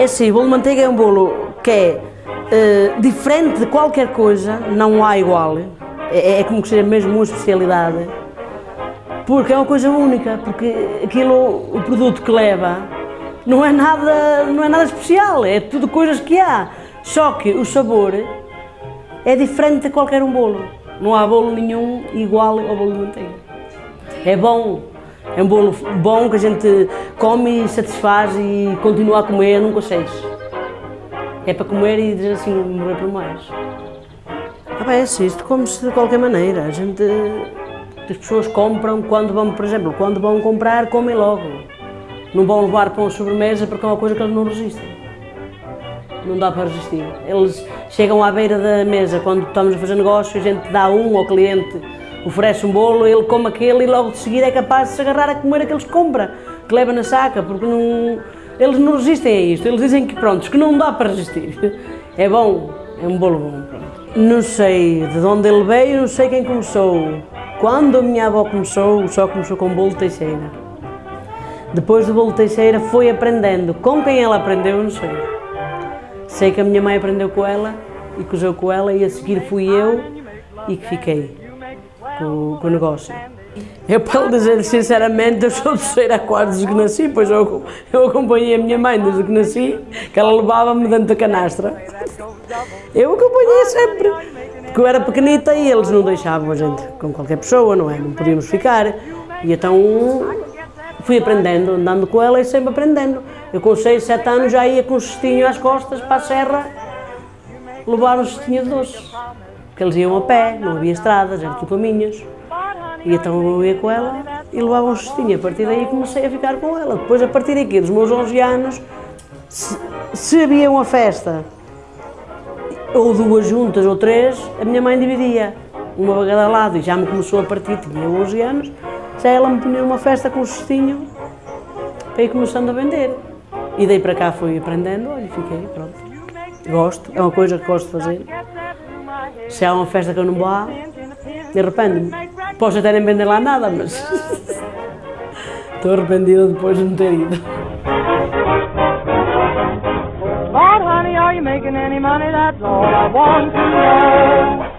É assim, o bolo de manteiga é um bolo que é eh, diferente de qualquer coisa, não há igual. É, é como que seja mesmo uma especialidade. Porque é uma coisa única, porque aquilo, o produto que leva, não é nada, não é nada especial, é tudo coisas que há. Só que o sabor é diferente de qualquer um bolo. Não há bolo nenhum igual ao bolo de manteiga. É bom, é um bolo bom que a gente come e satisfaz e continua a comer, nunca sei. É para comer e dizer assim, morrer por mais. Ah, bem, é assim, isto come-se de qualquer maneira. A gente, as pessoas compram quando vão, por exemplo, quando vão comprar, comem logo. Não vão levar para uma sobremesa porque é uma coisa que eles não resistem. Não dá para resistir. Eles chegam à beira da mesa quando estamos a fazer negócio, a gente dá um ao cliente, oferece um bolo, ele come aquele e logo de seguida é capaz de se agarrar a comer aqueles que compra, que leva na saca, porque não, eles não resistem a isto. Eles dizem que pronto, que não dá para resistir. É bom, é um bolo bom. Pronto. Não sei de onde ele veio, não sei quem começou. Quando a minha avó começou, só começou com bolo Teixeira. Depois do bolo Teixeira foi aprendendo. Com quem ela aprendeu, não sei. Sei que a minha mãe aprendeu com ela e cozeu com ela e a seguir fui eu e que fiquei com, com o negócio. Eu, para lhe dizer sinceramente, eu sou terceira a quarto desde que nasci, pois eu, eu acompanhei a minha mãe desde que nasci, que ela levava-me dentro da canastra. Eu acompanhei sempre, porque eu era pequenita e eles não deixavam a gente com qualquer pessoa, não é? Não podíamos ficar. E então fui aprendendo, andando com ela e sempre aprendendo. Eu com 6, 7 anos já ia com um cestinho às costas para a serra levar cestinho de doces. Porque eles iam a pé, não havia estradas, eram caminhos. E então eu ia com ela e levava um cestinho. A partir daí comecei a ficar com ela. Depois, a partir daqui, dos meus 11 anos, se, se havia uma festa, ou duas juntas ou três, a minha mãe dividia, uma para cada lado, e já me começou a partir, tinha 11 anos, já ela me punha uma festa com um cestinho para ir começando a vender. E daí para cá fui aprendendo, olha, fiquei, pronto. Gosto, é uma coisa que gosto de fazer. Se há uma festa que eu não vou, de repente Posso até nem vender lá nada, mas estou arrependida depois de não ter ido. Making any money? That's all I want to know.